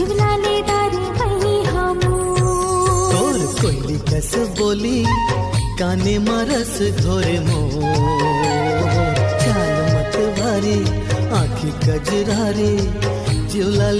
झुलाले दारी भई हमू। तोर कोयली कस बोली, काने मरस घोरे मो। चाल मत भारी, आखी कजरारी जिवला